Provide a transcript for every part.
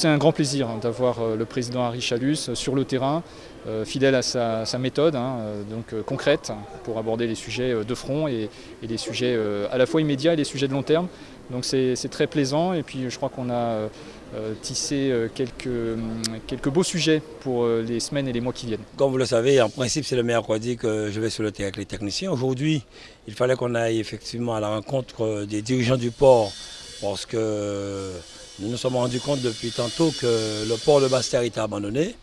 c'est un grand plaisir hein, d'avoir le président Harry Chalus sur le terrain, fidèle à sa, méthode, hein, donc concrète, pour aborder les sujets de front et, les sujets à la fois immédiats et les sujets de long terme. Donc c'est très plaisant et puis je crois qu'on a tissé quelques, quelques beaux sujets pour les semaines et les mois qui viennent. Comme vous le savez, en principe c'est le mercredi que je vais sur le terrain avec les techniciens. Aujourd'hui, il fallait qu'on aille effectivement à la rencontre des dirigeants du port parce que nous nous sommes rendus compte depuis tantôt que le port de Bastère était abandonné.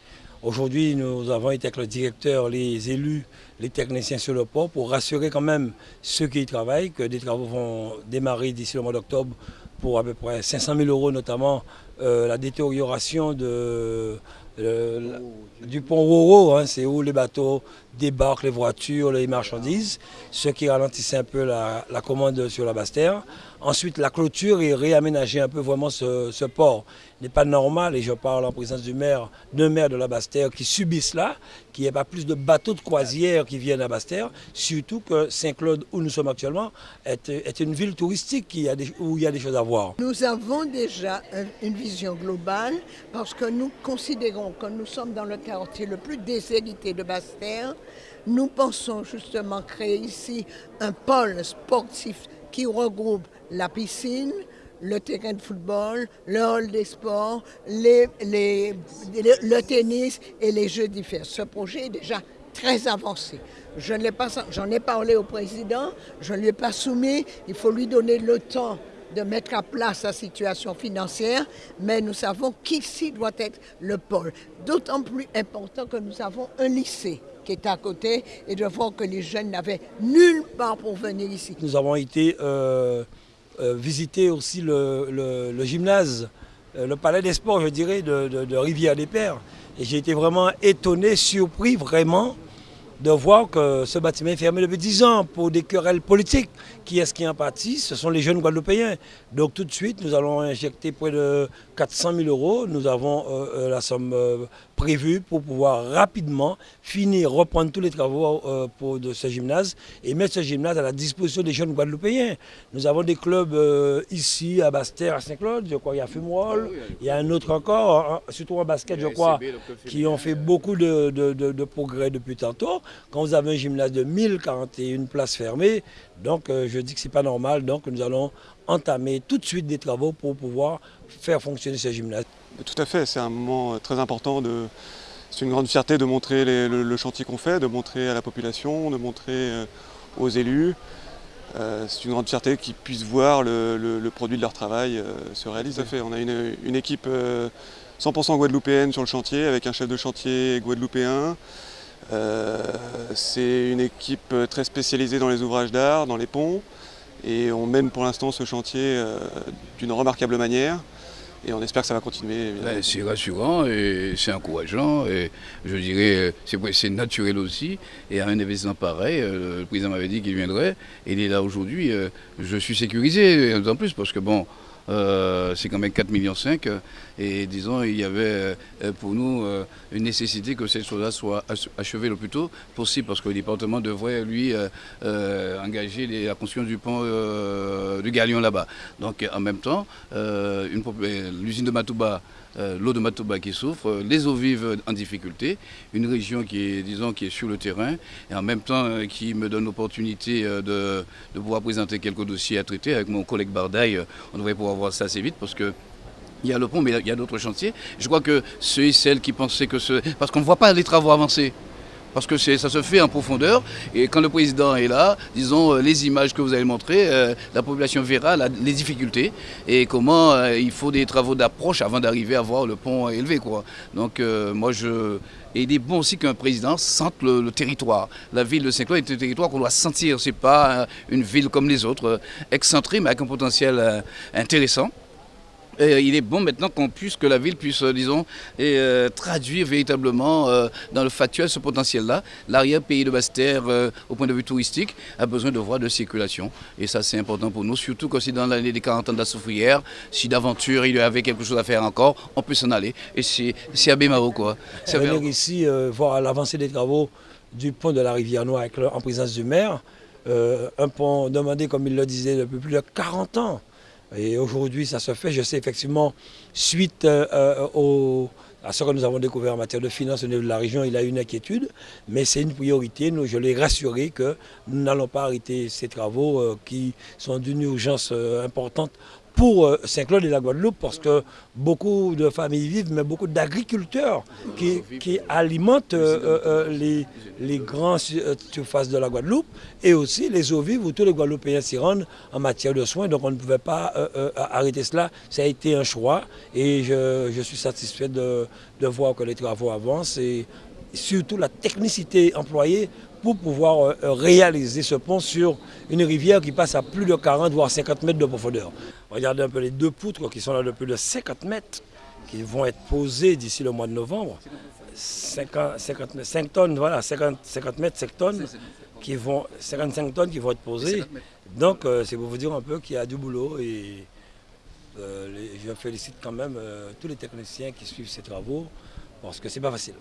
Aujourd'hui, nous avons été avec le directeur, les élus, les techniciens sur le port pour rassurer quand même ceux qui y travaillent que des travaux vont démarrer d'ici le mois d'octobre pour à peu près 500 000 euros, notamment euh, la détérioration de, du pont Roro, hein, c'est où les bateaux débarquent, les voitures, les marchandises, ce qui ralentissait un peu la, commande sur la Basse-Terre. Ensuite, la clôture et réaménager un peu vraiment ce, port. N'est pas normal, et je parle en présence du maire, d'un maire de la Basse-Terre qui subit cela, qu'il n'y ait pas plus de bateaux de croisière qui viennent à Basse-Terre, surtout que Saint-Claude, où nous sommes actuellement, est, une ville touristique où il y a des choses à voir. Nous avons déjà une vision globale parce que nous considérons que nous sommes dans le quartier le plus déshérité de Basse-Terre. Nous pensons justement créer ici un pôle sportif qui regroupe la piscine, le terrain de football, le hall des sports, le tennis et les jeux d'hiver. Ce projet est déjà très avancé. Je j'en ai parlé au président, je ne lui ai pas soumis, il faut lui donner le temps de mettre à plat sa situation financière, mais nous savons qu'ici doit être le pôle. D'autant plus important que nous avons un lycée qui est à côté et de voir que les jeunes n'avaient nulle part pour venir ici. Nous avons été euh, visiter aussi le, gymnase, euh, le palais des sports, je dirais, de, de Rivière-des-Pères. Et j'ai été vraiment étonné, surpris vraiment de voir que ce bâtiment est fermé depuis 10 ans pour des querelles politiques. Qui est-ce qui en pâtit Ce sont les jeunes Guadeloupéens. Donc tout de suite, nous allons injecter près de 400 000 euros. Nous avons euh, euh, la somme euh, prévue pour pouvoir rapidement finir, reprendre tous les travaux pour, de ce gymnase et mettre ce gymnase à la disposition des jeunes Guadeloupéens. Nous avons des clubs ici à Bastère, à Saint-Claude, je crois qu'il y a Fumoil, il y a un autre encore, hein, surtout en basket, je crois, qui ont fait beaucoup de, de progrès depuis tantôt. Quand vous avez un gymnase de 1041 places fermées, donc euh, je dis que ce n'est pas normal, donc nous allons entamer tout de suite des travaux pour pouvoir faire fonctionner ce gymnase. Tout à fait, c'est un moment euh, très important. C'est une grande fierté de montrer le, chantier qu'on fait, de montrer à la population, de montrer euh, aux élus. c'est une grande fierté qu'ils puissent voir le, produit de leur travail se réaliser. Tout à fait, on a une, une équipe 100% guadeloupéenne sur le chantier avec un chef de chantier guadeloupéen, euh, c'est une équipe très spécialisée dans les ouvrages d'art, dans les ponts, et on mène pour l'instant ce chantier euh, d'une remarquable manière. Et on espère que ça va continuer. Ben, c'est rassurant et c'est encourageant. Et je dirais, c'est naturel aussi. Et à un événement pareil, euh, le président m'avait dit qu'il viendrait. Et il est là aujourd'hui. Je suis sécurisé, en plus, parce que bon, euh, c'est quand même 4,5 millions. Et disons, il y avait euh, pour nous euh, une nécessité que cette chose-là soit achevée le plus tôt possible, parce que le département devrait, lui, engager la construction du pont du Galion là-bas. Donc, en même temps, l'usine de Matouba euh, l'eau de Matouba qui souffre, les eaux vives en difficulté, une région qui est, disons, qui est sur le terrain et en même temps euh, qui me donne l'opportunité euh, de, pouvoir présenter quelques dossiers à traiter avec mon collègue Bardaille. On devrait pouvoir voir ça assez vite parce que il y a le pont, mais il y a d'autres chantiers. Je crois que ceux et celles qui pensaient que ce... Parce qu'on ne voit pas les travaux avancer parce que ça se fait en profondeur. Et quand le président est là, disons, euh, les images que vous avez montrées, euh, la population verra les difficultés et comment euh, il faut des travaux d'approche avant d'arriver à voir le pont élevé. Quoi. Donc moi, je... Et il est bon aussi qu'un président sente le, territoire. La ville de Saint-Claude est un territoire qu'on doit sentir. Ce n'est pas une ville comme les autres, excentrée, mais avec un potentiel intéressant il est bon maintenant qu'on puisse, que la ville puisse, euh, disons, euh, traduire véritablement euh, dans le factuel ce potentiel-là. L'arrière-pays de Basse-Terre, au point de vue touristique, a besoin de voies de circulation. Et ça, c'est important pour nous, surtout que si dans l'année des 40 ans de la soufrière, si d'aventure il y avait quelque chose à faire encore, on peut s'en aller. Et c'est à Bémaro, quoi. C'est venir ici voir l'avancée des travaux du pont de la rivière Noire en présence du maire. un pont demandé, comme il le disait, depuis plus de 40 ans. Et aujourd'hui, ça se fait. Je sais effectivement, suite au à ce que nous avons découvert en matière de finances au niveau de la région, il a une inquiétude, mais c'est une priorité. Je l'ai rassuré que nous n'allons pas arrêter ces travaux euh, qui sont d'une urgence euh, importante pour euh, Saint-Claude et la Guadeloupe parce que beaucoup de familles vivent, mais beaucoup d'agriculteurs qui, alimentent euh, euh, les, grandes surfaces de la Guadeloupe et aussi les eaux vives où tous les Guadeloupéens s'y rendent en matière de soins. Donc on ne pouvait pas arrêter cela. Ça a été un choix et je, suis satisfait de, voir que les travaux avancent et surtout la technicité employée pour pouvoir réaliser ce pont sur une rivière qui passe à plus de 40 voire 50 mètres de profondeur. Regardez un peu les deux poutres qui sont là de plus de 50 mètres qui vont être posées d'ici le mois de novembre. 50, 5 tonnes, voilà, 50, 50 mètres, 5 tonnes, qui vont, 55 tonnes qui vont être posées. Donc euh, c'est pour vous dire un peu qu'il y a du boulot et je félicite quand même tous les techniciens qui suivent ces travaux parce que c'est pas facile.